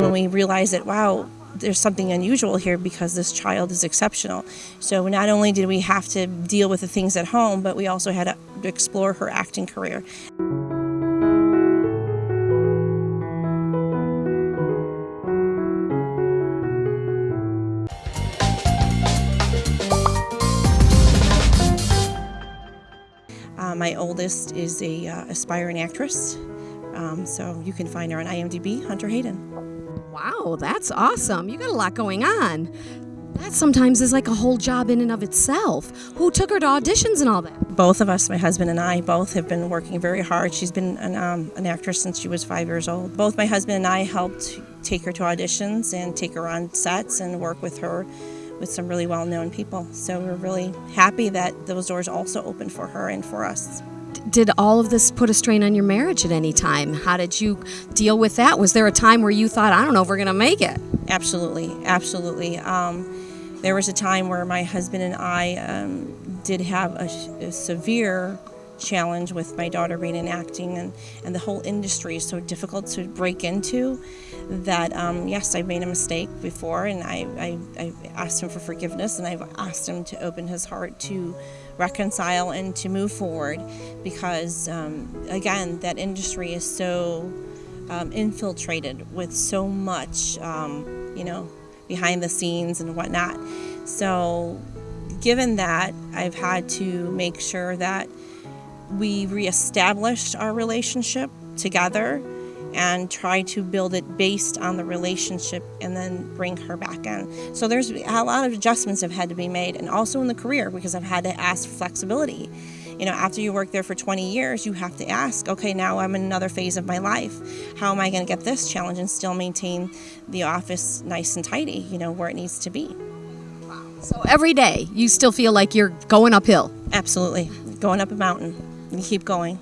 when we realized that, wow, there's something unusual here because this child is exceptional. So not only did we have to deal with the things at home, but we also had to explore her acting career. Uh, my oldest is a uh, aspiring actress, um, so you can find her on IMDb, Hunter Hayden. Wow, that's awesome. You got a lot going on. That sometimes is like a whole job in and of itself. Who took her to auditions and all that? Both of us, my husband and I, both have been working very hard. She's been an, um, an actress since she was five years old. Both my husband and I helped take her to auditions and take her on sets and work with her with some really well-known people. So we're really happy that those doors also opened for her and for us. Did all of this put a strain on your marriage at any time? How did you deal with that? Was there a time where you thought, I don't know if we're going to make it? Absolutely, absolutely. Um, there was a time where my husband and I um, did have a, a severe challenge with my daughter in acting and, and the whole industry is so difficult to break into that um, yes I've made a mistake before and I, I, I, asked him for forgiveness and I've asked him to open his heart to reconcile and to move forward because um, again that industry is so um, infiltrated with so much um, you know behind the scenes and whatnot. So given that I've had to make sure that we reestablished our relationship together and try to build it based on the relationship and then bring her back in. So there's a lot of adjustments have had to be made and also in the career because I've had to ask for flexibility. You know, after you work there for 20 years, you have to ask, okay, now I'm in another phase of my life. How am I going to get this challenge and still maintain the office nice and tidy, you know, where it needs to be? So every day you still feel like you're going uphill? Absolutely. Going up a mountain. You keep going.